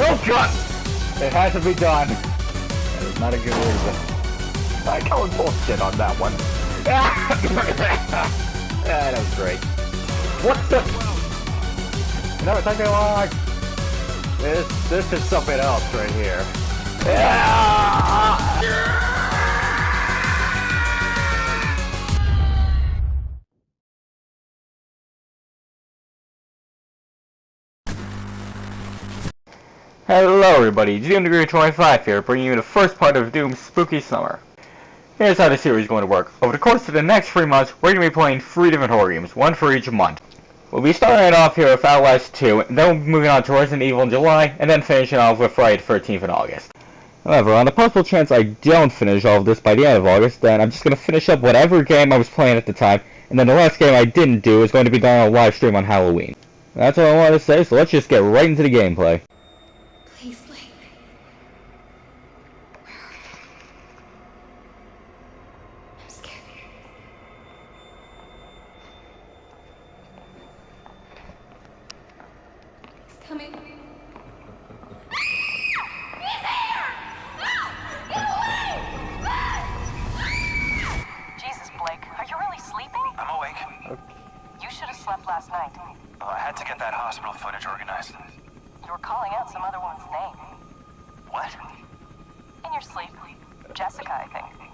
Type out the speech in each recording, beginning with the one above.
Oh god! It has to be done. That is not a good reason. I call bullshit on that one. ah, that was great. What the? No, it's long. This, this is something else right here. Ah! Hello everybody, Doom Degree 25 here, bringing you the first part of Doom's Spooky Summer. Here's how the series is going to work. Over the course of the next three months, we're going to be playing three different horror games, one for each month. We'll be starting off here with Outlast 2, then we'll be moving on to Resident Evil in July, and then finishing off with Friday the 13th in August. However, on the possible chance I don't finish all of this by the end of August, then I'm just going to finish up whatever game I was playing at the time, and then the last game I didn't do is going to be done on a live stream on Halloween. That's all I wanted to say, so let's just get right into the gameplay. Jessica, I think.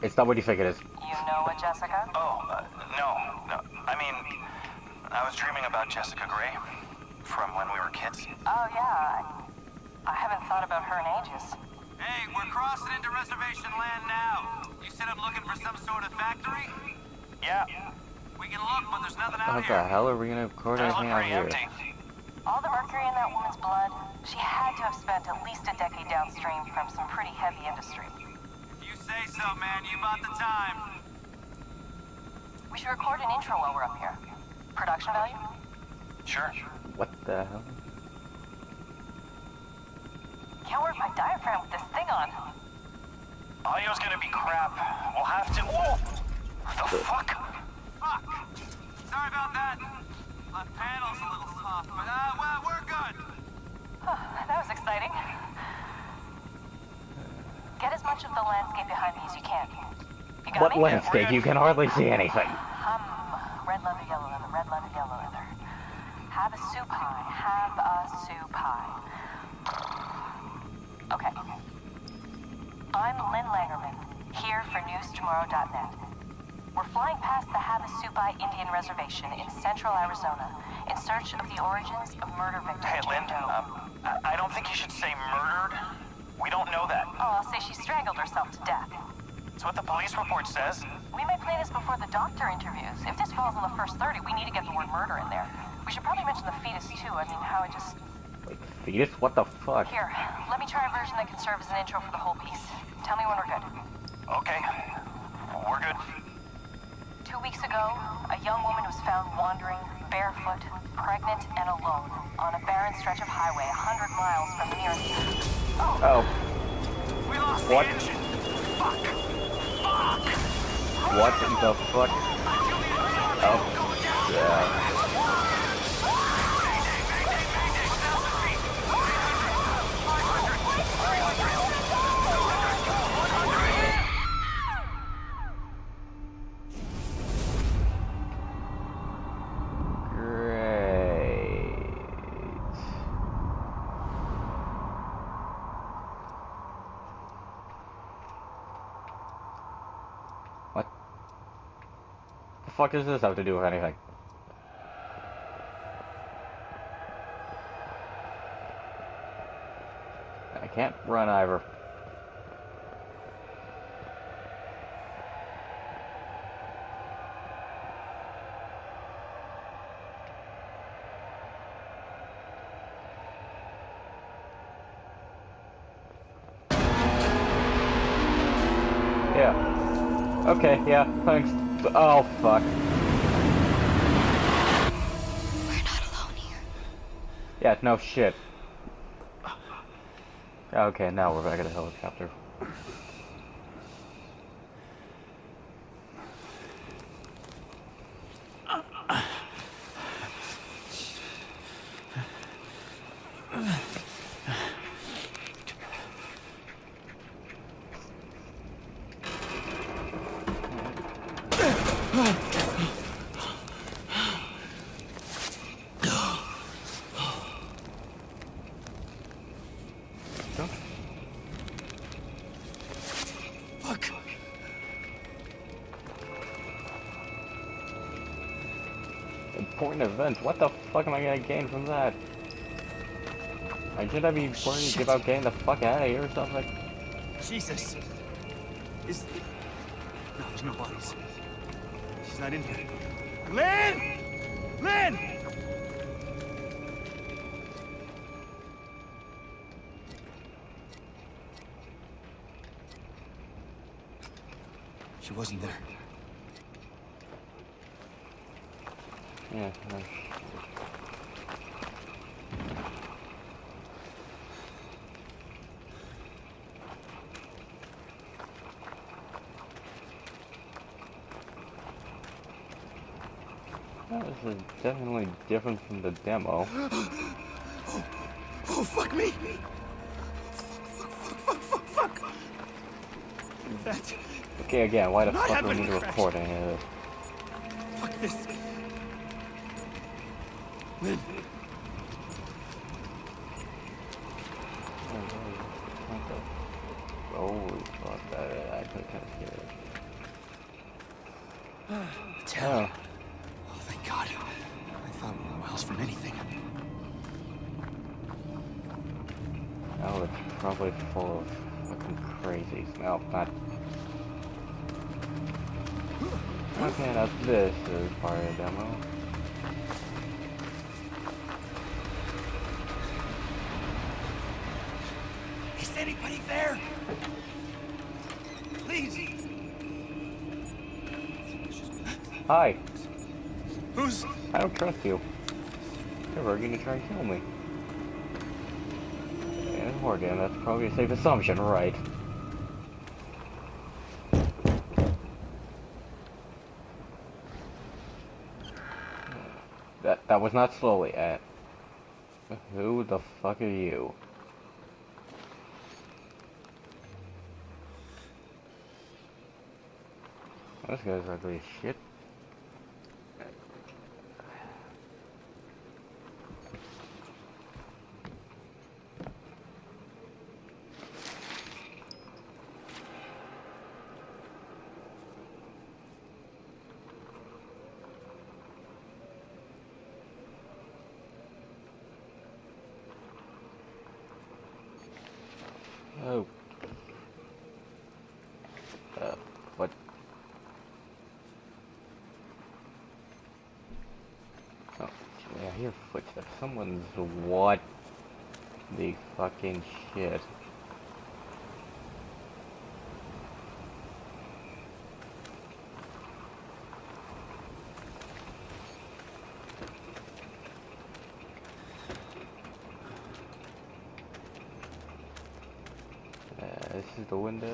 It's not what you think it is. You know a Jessica? Oh, uh, no, no. I mean, I was dreaming about Jessica Gray from when we were kids. Oh, yeah. I, I haven't thought about her in ages. Hey, we're crossing into reservation land now. You said I'm looking for some sort of factory? Yeah, We can look, but there's nothing out How the hell are we gonna record does anything out here? empty. All the mercury in that woman's blood, she had to have spent at least a decade downstream from some pretty heavy industry. If you say so, man, you bought the time. We should record an intro while we're up here. Production value? Sure. What the hell? Can't work my diaphragm with this thing on. Audio's gonna be crap. We'll have to. Whoa! The fuck? Fuck. Sorry about that. My panel's a little soft, but uh, well, we're good. that was exciting. Get as much of the landscape behind me as you can. You got What me? landscape? You can hardly see anything. Hum. Red leather, yellow leather, red leather, yellow leather. Have a soup pie. Have a soup pie. Okay. I'm Lynn Langermann, here for NewsTomorrow.net. We're flying past the Havasupai Indian Reservation in central Arizona in search of the origins of murder victim Hey, Lynn, um, I, I don't think you should say murdered. We don't know that. Oh, I'll say she strangled herself to death. It's what the police report says. We may play this before the doctor interviews. If this falls in the first 30, we need to get the word murder in there. We should probably mention the fetus too. I mean, how it just... Wait, fetus? What the fuck? Here, let me try a version that can serve as an intro for the whole piece. Tell me when we're good. Okay. We're good. Two weeks ago, a young woman was found wandering, barefoot, pregnant, and alone on a barren stretch of highway a 100 miles from the nearest... Oh, We lost What? the engine. Fuck. Fuck. what the fuck? Oh, yeah. Fuck does this have to do with anything? I can't run either. Yeah. Okay, yeah, thanks. Oh, fuck. We're not alone here. Yeah, no shit. Okay, now we're back at the helicopter. Important events. What the fuck am I gonna gain from that? I should I be worried Shit. about getting the fuck out of here or something? Jesus. Is... No, there's no bodies. She's not in here. Lynn! Lynn! She wasn't there. Yeah. no. Oh, This is definitely different from the demo. Oh, oh, fuck me! Fuck, fuck, fuck, fuck, fuck! That... Okay, again, why the fuck do we need to a crash. record any of this? Fuck this. Lynn, anybody there? Please. Hi, Who's... I don't trust you. You're gonna try and kill me. And Morgan, that's probably a safe assumption, right? That that was not slowly at. Who the fuck are you? This guy's ugly as shit. Oh. Uh, what? Oh, yeah, I hear footsteps. Someone's what? The fucking shit. Uh, this is the window.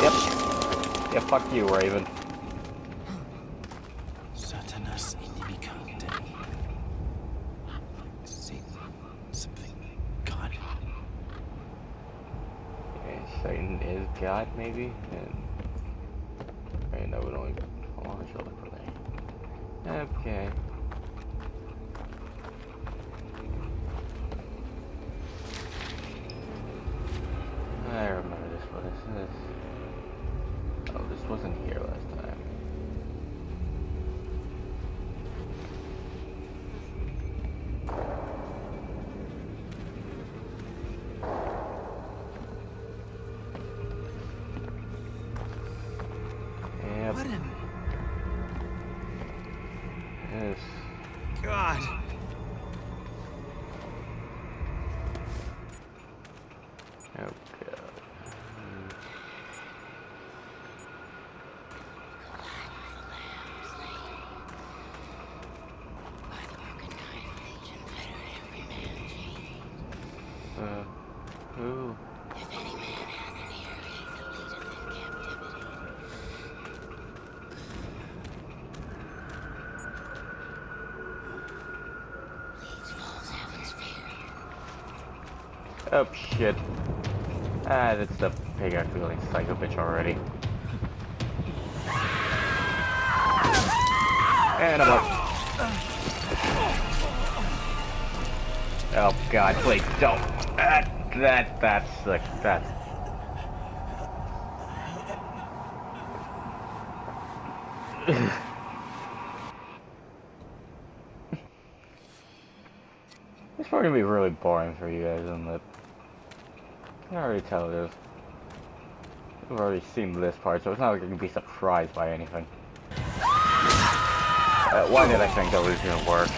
Yep. Yeah, fuck you, Raven. Maybe? And. Oh, shit. Ah, that's the pig feeling psycho bitch already. And I'm up. Oh god, please don't. That, that, that's the, that's... it's probably gonna be really boring for you guys, isn't it? I can already tell is. We've already seen this part, so it's not like you can be surprised by anything. Uh, why did I think that was gonna work?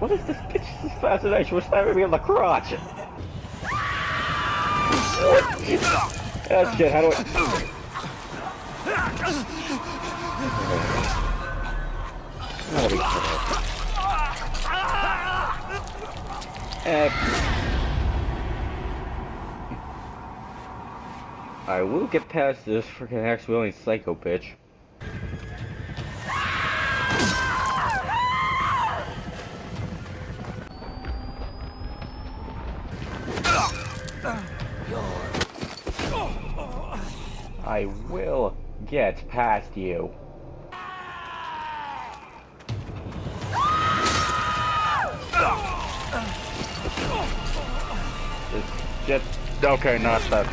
What is this bitch's fascination with stabbing me in the crotch? Oh shit, how do I... That'll be I will get past this freaking axe wielding psycho bitch. I will get past you. Just, just, okay, not that.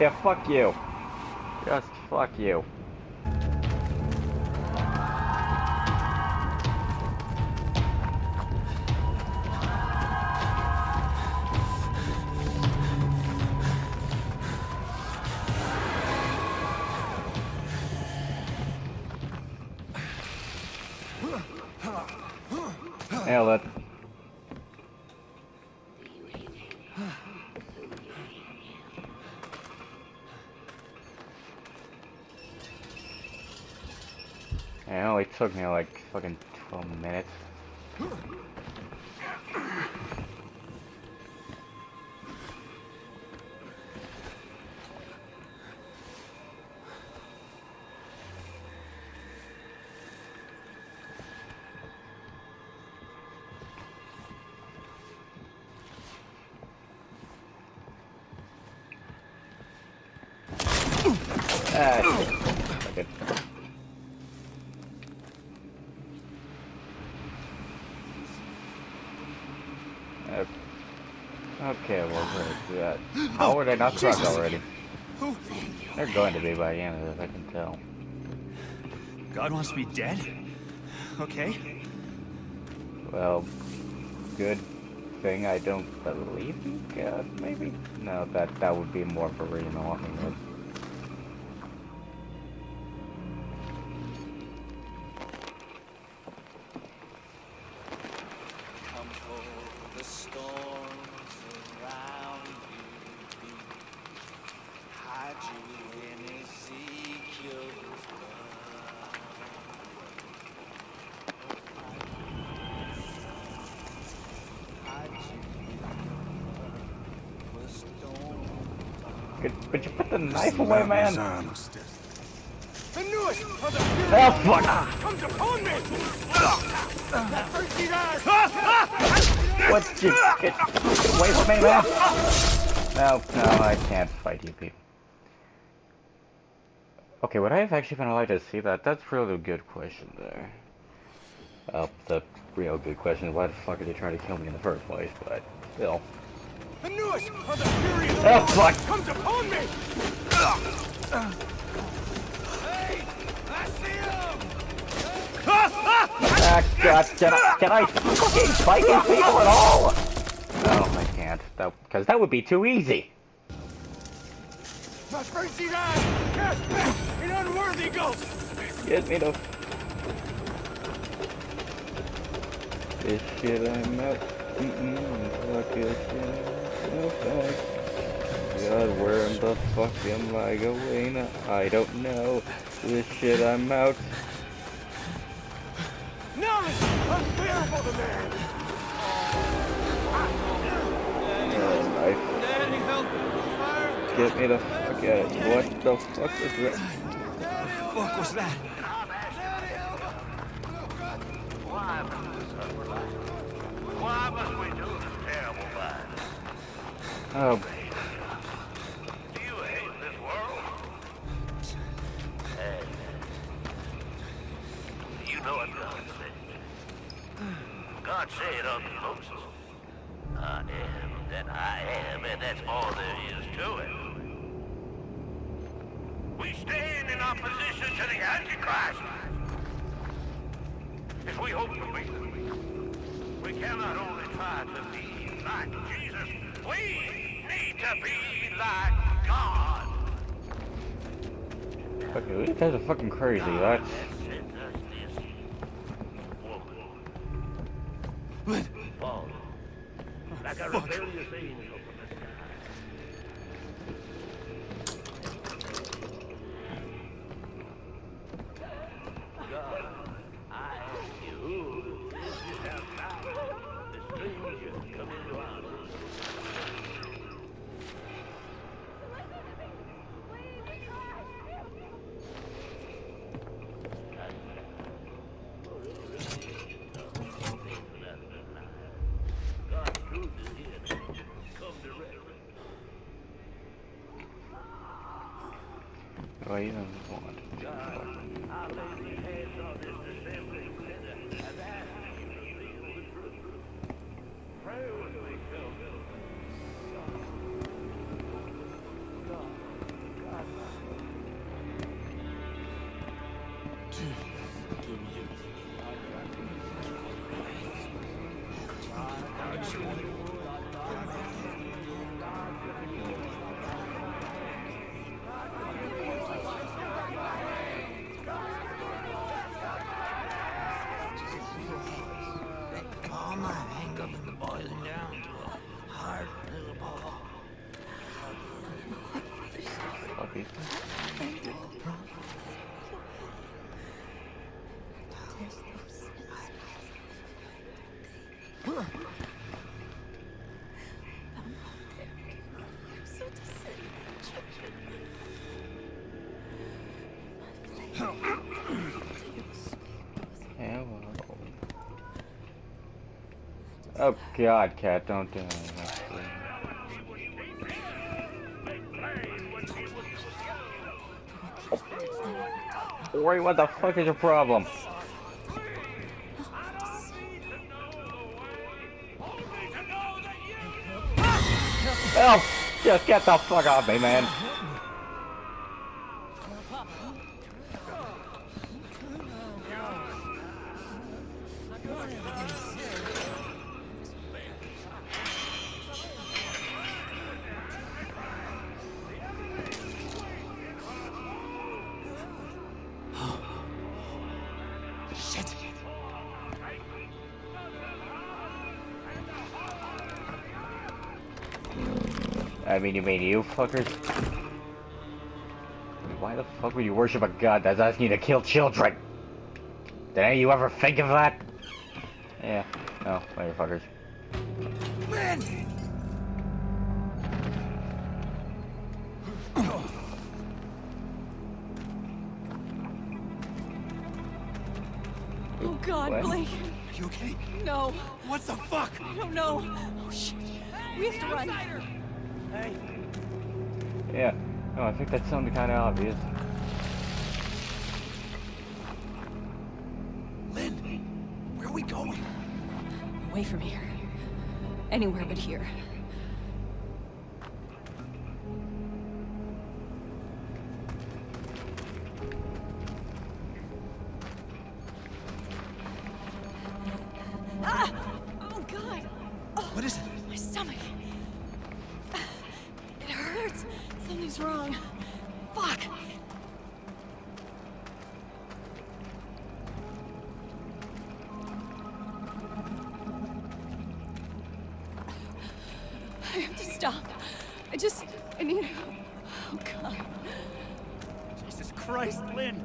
Yeah, fuck you. Just fuck you. It only took me like fucking 12 minutes. They not caught already? They're going to be by the end of this, I can tell. God wants me dead? Okay. Well, good thing I don't believe in God, maybe? No, that that would be more of a reason to the away, man? The the Oh, fuck! comes upon me! What? You, get away from me, man! No, no, I can't fight you people. Okay, would I have actually been allowed to see that? That's really a good question there. Oh, well, the real good question why the fuck are they trying to kill me in the first place, but still. The newest of the furious Oh, fuck! comes upon me! Hey! I see him! Ah, God, can I, can I fucking fight these people at all? No, I can't. That, because that would be too easy. My frenzied eyes cast back an unworthy ghost! Get me the... This shit I'm out. God, where in the fuck am I going? I don't know. This shit I'm out. Now it's unbearable to! Fire! Get me the fuck out. What the fuck is that? fuck was that? Why must we do this terrible thing? Oh, Do you hate this world? Hey. You know what God said. God said unto Moses, I am that I am, and that's all there is to it. We stand in opposition to the Antichrist. If we hope to be, we cannot only try to be like Jesus, we need to be like God. Fucking, these guys are fucking crazy. That's Sent us this woman. Fallen. Like a rebellious angel from the sky. God, I ask you, who is this outside? The stranger come into our midst. God's truth is here now. Come directly. What uh, Oh god, cat, don't do that. Ori, what the fuck is your problem? Oh, just get the fuck off me, man. I mean, you mean you fuckers? Why the fuck would you worship a god that's asking you to kill children? Did any of you ever think of that? Yeah. Oh, motherfuckers. Lynn! Oh God, What? Blake. Are you okay? No, What the fuck? I don't know. Oh shit. We have to run. Hey, Yeah. No, I think that sounded kind of obvious. Lynn, where are we going? Away from here. Anywhere but here. Just, I need. help. Oh God. Jesus Christ, Lynn!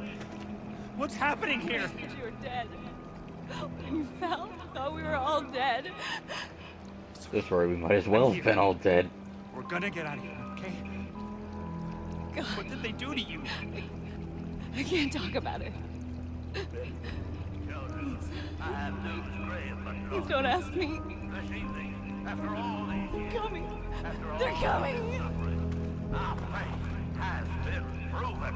What's happening here? You were dead. When you fell, I thought we were all dead. This way, we might as well have been all dead. We're gonna get out of here, okay? God, What did they do to you? I can't talk about it. Children, I have news Please don't ask me. This evening, after all these years, coming. after all They're coming. suffering, our faith has been proven.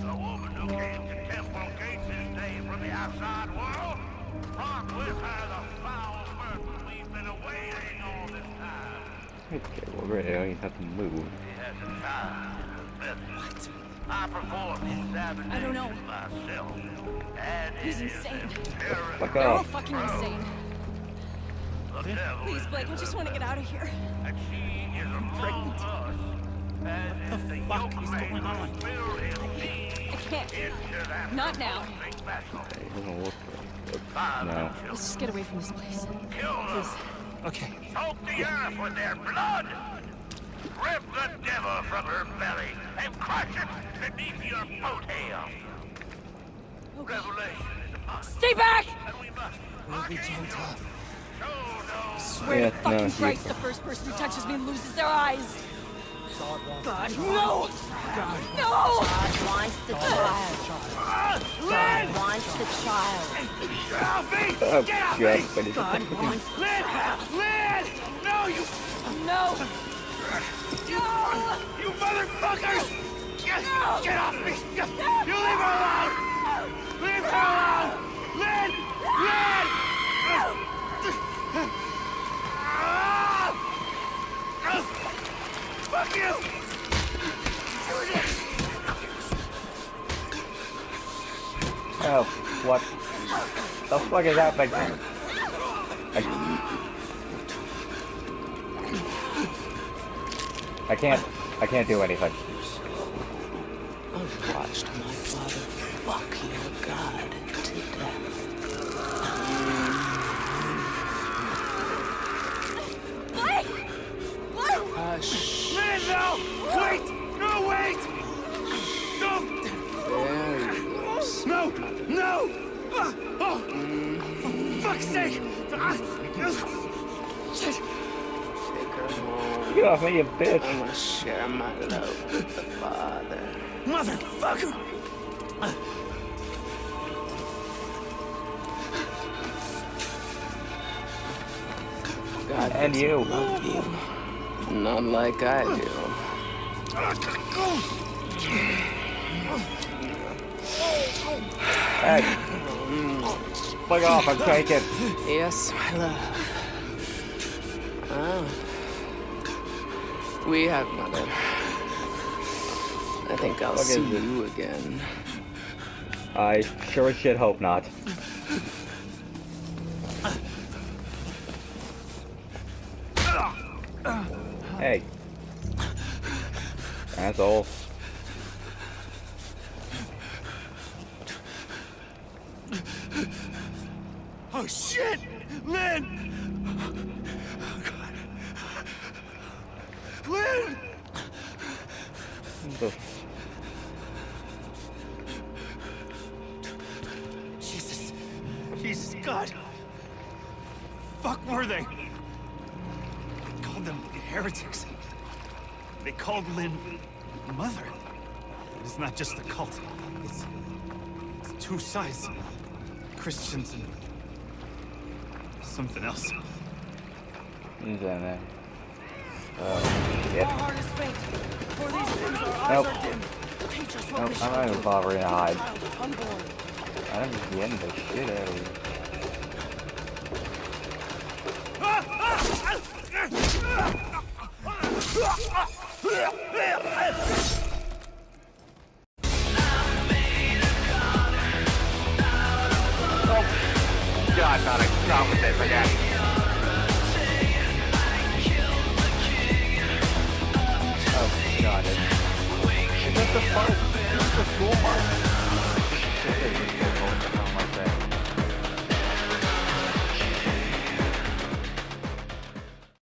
The woman who came to Temple Gates this day from the outside world brought with her the foul burden we been awaiting all this time. Okay, well, really, I don't have to move. He has a child in I performed examination I don't know. myself. And He's insane. imperative Fuck They're all fucking insane. The devil Please, Blake, I just want to get out of here. and she is among pregnant. us. And the fuck is going on? I can't. into that Not now. big vessel. It doesn't look good. No. Let's just get away from this place. Kill them. Okay. Soak the earth with their blood. Rip the devil from her belly and crush it beneath your boat hail. Revelation is upon Stay back! and we must We'll be gentle. Show Swear Yeah, to fucking no, Christ, the first person who touches me loses their eyes. God, no! God, no! God wants the child. God wants the child. Get off me! Oh, Get off God, me! but it's God wants Lynn! Lynn! No, you, no! you motherfuckers! Get, get off me! You leave her alone! Leave her alone! I can't. I can't do anything. Fuck's sake! Shit! Take her home. Get off me, you bitch! I want to share my love with the father. Motherfucker! God And you. love you. Not like I do. Hey! Fuck off, I'm taking. Yes, my love. Ah. We have mother. I think I'll see it? you again. I sure as shit hope not. Hey. Asshole. Oh shit! Lynn! Oh, God. Lynn! The Jesus. Jesus, God. Fuck were they? they? Called them heretics. They called Lynn mother. It's not just a cult. It's, it's two sides. Christians and something else. He's in there. Oh, shit. Our heart is faint. For these things Nope. are dim. Teach us what Nope, I'm not even do. bothering to hide. I'm just getting the shit out of here. Oh, God, not wrong with this, I guess. Oh, God. Is that the fart? Is the school?